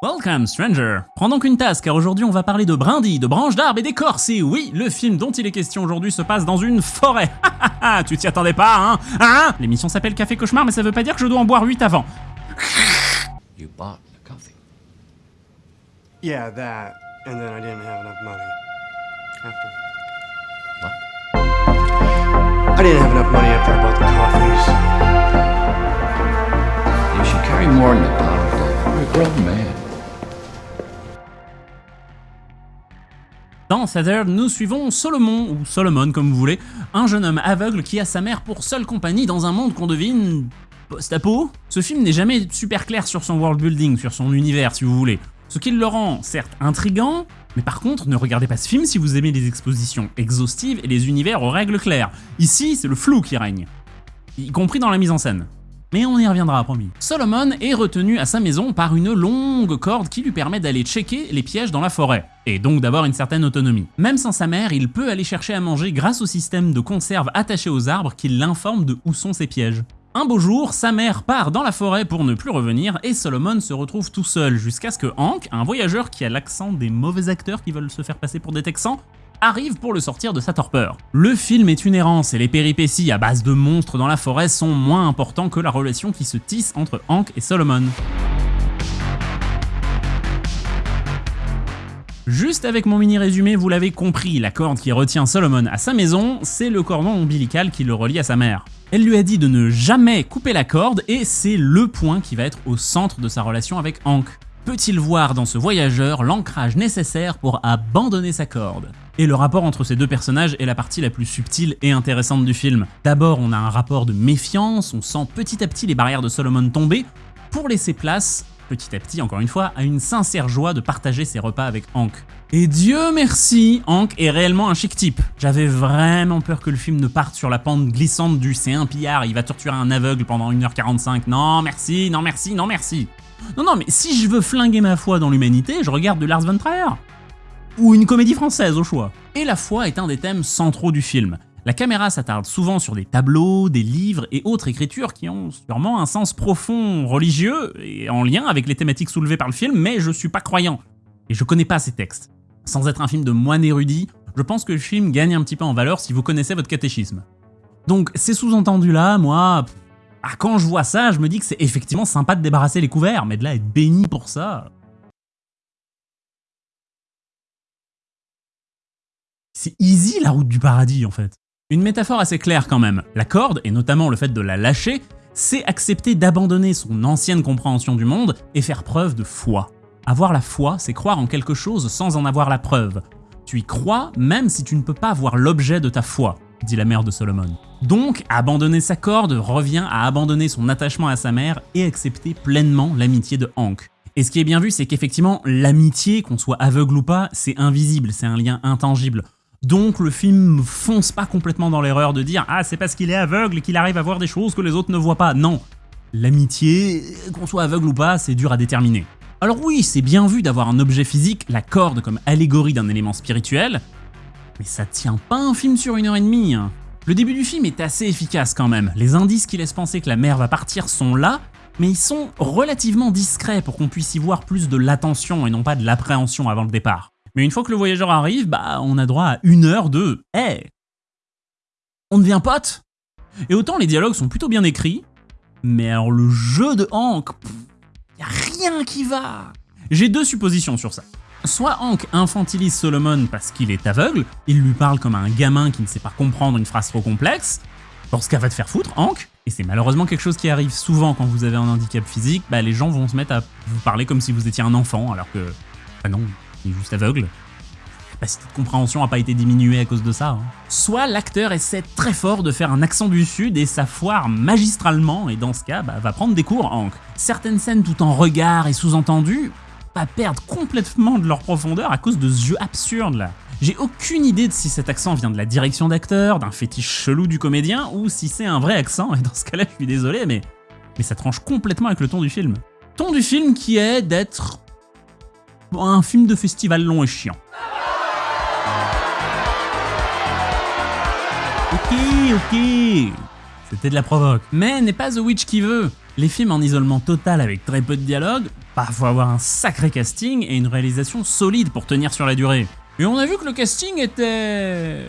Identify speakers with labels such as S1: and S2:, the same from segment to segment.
S1: Welcome, stranger. Prends donc une tasse, car aujourd'hui on va parler de brindilles, de branches d'arbres et d'écorces. Et oui, le film dont il est question aujourd'hui se passe dans une forêt. tu t'y attendais pas, hein Hein? L'émission s'appelle Café Cauchemar, mais ça veut pas dire que je dois en boire 8 avant.
S2: You bought the coffee.
S3: Yeah, that. And then I didn't have enough money. After.
S2: What?
S3: I didn't have enough money after I bought the coffees.
S2: You should carry more in the bottle. You're a grown man.
S1: Dans nous suivons Solomon, ou Solomon comme vous voulez, un jeune homme aveugle qui a sa mère pour seule compagnie dans un monde qu'on devine post-apo. Ce film n'est jamais super clair sur son world building, sur son univers si vous voulez. Ce qui le rend certes intrigant, mais par contre ne regardez pas ce film si vous aimez les expositions exhaustives et les univers aux règles claires. Ici c'est le flou qui règne, y compris dans la mise en scène. Mais on y reviendra, promis. Solomon est retenu à sa maison par une longue corde qui lui permet d'aller checker les pièges dans la forêt, et donc d'avoir une certaine autonomie. Même sans sa mère, il peut aller chercher à manger grâce au système de conserve attaché aux arbres qui l'informe de où sont ses pièges. Un beau jour, sa mère part dans la forêt pour ne plus revenir et Solomon se retrouve tout seul jusqu'à ce que Hank, un voyageur qui a l'accent des mauvais acteurs qui veulent se faire passer pour des Texans, arrive pour le sortir de sa torpeur. Le film est une errance et les péripéties à base de monstres dans la forêt sont moins importants que la relation qui se tisse entre Hank et Solomon. Juste avec mon mini résumé, vous l'avez compris, la corde qui retient Solomon à sa maison, c'est le cordon ombilical qui le relie à sa mère. Elle lui a dit de ne jamais couper la corde et c'est le point qui va être au centre de sa relation avec Hank. Peut-il voir dans ce voyageur l'ancrage nécessaire pour abandonner sa corde? Et le rapport entre ces deux personnages est la partie la plus subtile et intéressante du film. D'abord, on a un rapport de méfiance, on sent petit à petit les barrières de Solomon tomber, pour laisser place petit à petit, encore une fois, à une sincère joie de partager ses repas avec Hank. Et Dieu merci, Hank est réellement un chic type. J'avais vraiment peur que le film ne parte sur la pente glissante du c'est un pillard, il va torturer un aveugle pendant 1h45. Non merci, non merci, non merci. Non non mais si je veux flinguer ma foi dans l'humanité, je regarde de Lars von Trier. Ou une comédie française au choix. Et la foi est un des thèmes centraux du film. La caméra s'attarde souvent sur des tableaux, des livres et autres écritures qui ont sûrement un sens profond religieux et en lien avec les thématiques soulevées par le film, mais je suis pas croyant et je connais pas ces textes. Sans être un film de moine érudit, je pense que le film gagne un petit peu en valeur si vous connaissez votre catéchisme. Donc ces sous-entendus là, moi, ah, quand je vois ça, je me dis que c'est effectivement sympa de débarrasser les couverts, mais de là être béni pour ça... C'est easy la route du paradis en fait. Une métaphore assez claire quand même. La corde, et notamment le fait de la lâcher, c'est accepter d'abandonner son ancienne compréhension du monde et faire preuve de foi. Avoir la foi, c'est croire en quelque chose sans en avoir la preuve. Tu y crois même si tu ne peux pas voir l'objet de ta foi, dit la mère de Solomon. Donc, abandonner sa corde revient à abandonner son attachement à sa mère et accepter pleinement l'amitié de Hank. Et ce qui est bien vu, c'est qu'effectivement, l'amitié, qu'on soit aveugle ou pas, c'est invisible, c'est un lien intangible. Donc le film fonce pas complètement dans l'erreur de dire « Ah, c'est parce qu'il est aveugle qu'il arrive à voir des choses que les autres ne voient pas ». Non, l'amitié, qu'on soit aveugle ou pas, c'est dur à déterminer. Alors oui, c'est bien vu d'avoir un objet physique, la corde comme allégorie d'un élément spirituel, mais ça tient pas un film sur une heure et demie. hein. Le début du film est assez efficace quand même, les indices qui laissent penser que la mère va partir sont là, mais ils sont relativement discrets pour qu'on puisse y voir plus de l'attention et non pas de l'appréhension avant le départ. Mais une fois que le voyageur arrive, bah on a droit à une heure de « Hey On devient pote ?» Et autant les dialogues sont plutôt bien écrits, mais alors le jeu de Hank, y a rien qui va J'ai deux suppositions sur ça. Soit Hank infantilise Solomon parce qu'il est aveugle, il lui parle comme un gamin qui ne sait pas comprendre une phrase trop complexe, Dans ce cas, va te faire foutre, Hank Et c'est malheureusement quelque chose qui arrive souvent quand vous avez un handicap physique, bah les gens vont se mettre à vous parler comme si vous étiez un enfant, alors que... Bah non, il est juste aveugle. La capacité de compréhension n'a pas été diminuée à cause de ça. hein. Soit l'acteur essaie très fort de faire un accent du sud et ça foire magistralement, et dans ce cas, bah, va prendre des cours, Hank. Certaines scènes tout en regard et sous-entendu, perdre complètement de leur profondeur à cause de ce jeu absurde là. J'ai aucune idée de si cet accent vient de la direction d'acteur, d'un fétiche chelou du comédien, ou si c'est un vrai accent, et dans ce cas-là, je suis désolé, mais, mais ça tranche complètement avec le ton du film. Ton du film qui est d'être un film de festival long et chiant. Ok, ok, c'était de la provoque. Mais n'est pas The Witch qui veut. Les films en isolement total avec très peu de dialogue, faut avoir un sacré casting et une réalisation solide pour tenir sur la durée. Et on a vu que le casting était...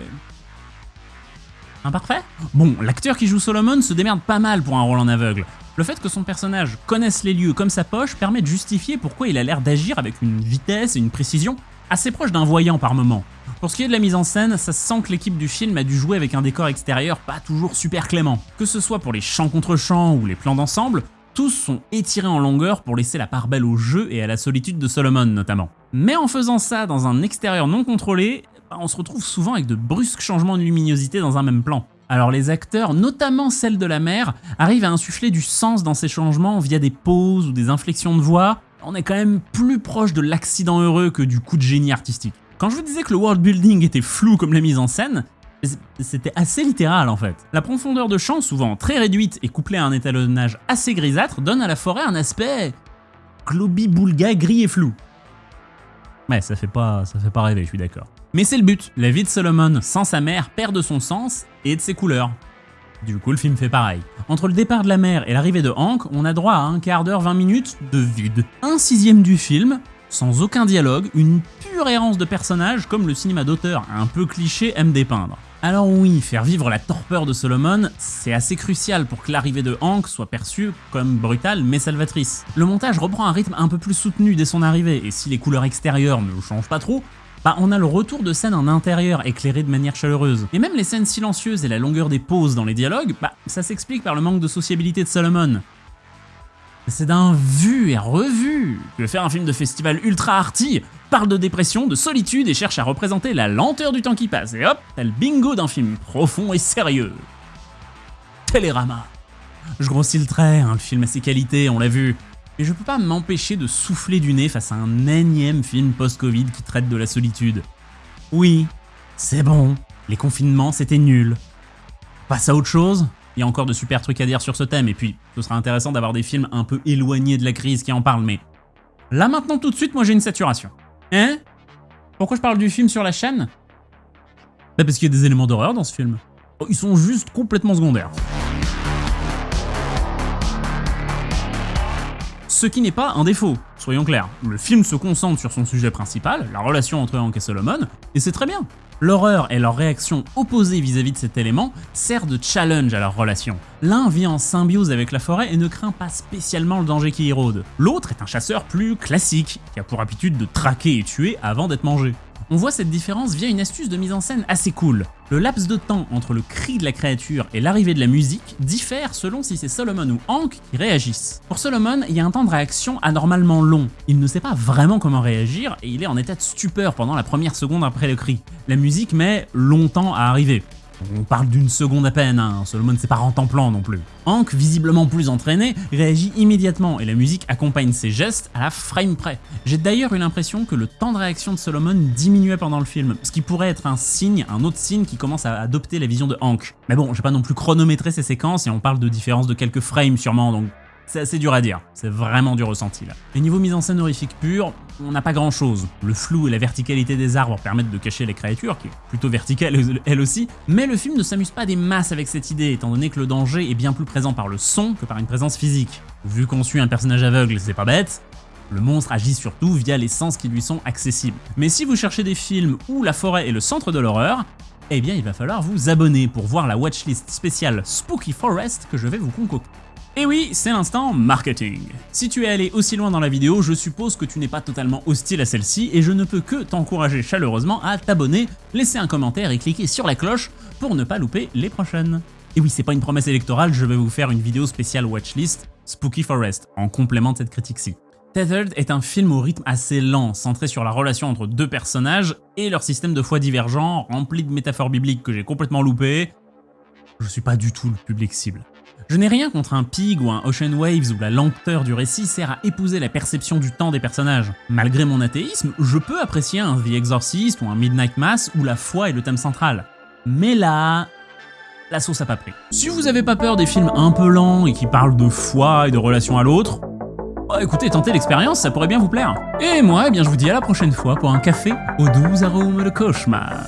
S1: Imparfait? Bon, l'acteur qui joue Solomon se démerde pas mal pour un rôle en aveugle. Le fait que son personnage connaisse les lieux comme sa poche permet de justifier pourquoi il a l'air d'agir avec une vitesse et une précision assez proche d'un voyant par moment. Pour ce qui est de la mise en scène, ça se sent que l'équipe du film a dû jouer avec un décor extérieur pas toujours super clément. Que ce soit pour les champs contre champs ou les plans d'ensemble, tous sont étirés en longueur pour laisser la part belle au jeu et à la solitude de Solomon notamment. Mais en faisant ça dans un extérieur non contrôlé, bah, on se retrouve souvent avec de brusques changements de luminosité dans un même plan. Alors les acteurs, notamment celle de la mère, arrivent à insuffler du sens dans ces changements via des pauses ou des inflexions de voix. On est quand même plus proche de l'accident heureux que du coup de génie artistique. Quand je vous disais que le world building était flou comme la mise en scène, c'était assez littéral en fait. La profondeur de champ, souvent très réduite et couplée à un étalonnage assez grisâtre, donne à la forêt un aspect globi-boulga gris et flou. Ouais, ça fait ça fait pas rêver, je suis d'accord. Mais c'est le but, la vie de Solomon sans sa mère perd de son sens et de ses couleurs. Du coup, le film fait pareil. Entre le départ de la mère et l'arrivée de Hank, on a droit à un quart d'heure, 20 minutes de vide. Un sixième du film, sans aucun dialogue, une pure errance de personnages comme le cinéma d'auteur un peu cliché aime dépeindre. Alors oui, faire vivre la torpeur de Solomon, c'est assez crucial pour que l'arrivée de Hank soit perçue comme brutale mais salvatrice. Le montage reprend un rythme un peu plus soutenu dès son arrivée, et si les couleurs extérieures ne changent pas trop, bah on a le retour de scènes en intérieur éclairées de manière chaleureuse. Et même les scènes silencieuses et la longueur des pauses dans les dialogues, bah ça s'explique par le manque de sociabilité de Solomon. C'est d'un vu et revu que faire un film de festival ultra arty parle de dépression, de solitude et cherche à représenter la lenteur du temps qui passe. Et hop, t'as le bingo d'un film profond et sérieux. Télérama. Je grossis le trait, hein, le film a ses qualités, on l'a vu. Mais je peux pas m'empêcher de souffler du nez face à un énième film post-Covid qui traite de la solitude. Oui, c'est bon, les confinements c'était nul. Passe à autre chose il y a encore de super trucs à dire sur ce thème, et puis ce sera intéressant d'avoir des films un peu éloignés de la crise qui en parlent, mais là maintenant tout de suite, moi j'ai une saturation. Hein? Pourquoi je parle du film sur la chaîne? Bah parce qu'il y a des éléments d'horreur dans ce film. Oh, ils sont juste complètement secondaires. Ce qui n'est pas un défaut, soyons clairs. Le film se concentre sur son sujet principal, la relation entre Hank et Solomon, et c'est très bien. L'horreur et leur réaction opposée vis-à-vis de cet élément sert de challenge à leur relation. L'un vit en symbiose avec la forêt et ne craint pas spécialement le danger qui y rôde. L'autre est un chasseur plus classique, qui a pour habitude de traquer et tuer avant d'être mangé. On voit cette différence via une astuce de mise en scène assez cool. Le laps de temps entre le cri de la créature et l'arrivée de la musique diffère selon si c'est Solomon ou Hank qui réagissent. Pour Solomon, il y a un temps de réaction anormalement long. Il ne sait pas vraiment comment réagir et il est en état de stupeur pendant la première seconde après le cri. La musique met longtemps à arriver. On parle d'une seconde à peine, hein. Solomon c'est pas en plan non plus. Hank, visiblement plus entraîné, réagit immédiatement et la musique accompagne ses gestes à la frame près. J'ai d'ailleurs eu l'impression que le temps de réaction de Solomon diminuait pendant le film, ce qui pourrait être un signe, un autre signe qui commence à adopter la vision de Hank. Mais bon, j'ai pas non plus chronométré ces séquences et on parle de différence de quelques frames sûrement, donc c'est assez dur à dire, c'est vraiment du ressenti là. Et niveau mise en scène horrifique pure, on n'a pas grand chose. Le flou et la verticalité des arbres permettent de cacher les créatures, qui est plutôt verticale elle aussi, mais le film ne s'amuse pas des masses avec cette idée, étant donné que le danger est bien plus présent par le son que par une présence physique. Vu qu'on suit un personnage aveugle, c'est pas bête, le monstre agit surtout via les sens qui lui sont accessibles. Mais si vous cherchez des films où la forêt est le centre de l'horreur, eh bien il va falloir vous abonner pour voir la watchlist spéciale Spooky Forest que je vais vous concocter. Et oui, c'est l'instant marketing. Si tu es allé aussi loin dans la vidéo, je suppose que tu n'es pas totalement hostile à celle-ci et je ne peux que t'encourager chaleureusement à t'abonner, laisser un commentaire et cliquer sur la cloche pour ne pas louper les prochaines. Et oui, c'est pas une promesse électorale, je vais vous faire une vidéo spéciale watchlist Spooky Forest, en complément de cette critique-ci. Tethered est un film au rythme assez lent, centré sur la relation entre deux personnages et leur système de foi divergent, rempli de métaphores bibliques que j'ai complètement loupé. Je suis pas du tout le public cible. Je n'ai rien contre un Pig ou un Ocean Waves où la lenteur du récit sert à épouser la perception du temps des personnages. Malgré mon athéisme, je peux apprécier un The Exorcist ou un Midnight Mass où la foi est le thème central. Mais là, la sauce a pas pris. Si vous avez pas peur des films un peu lents et qui parlent de foi et de relation à l'autre, bah écoutez, tentez l'expérience, ça pourrait bien vous plaire. Et moi, eh bien je vous dis à la prochaine fois pour un café aux doux arômes de cauchemar.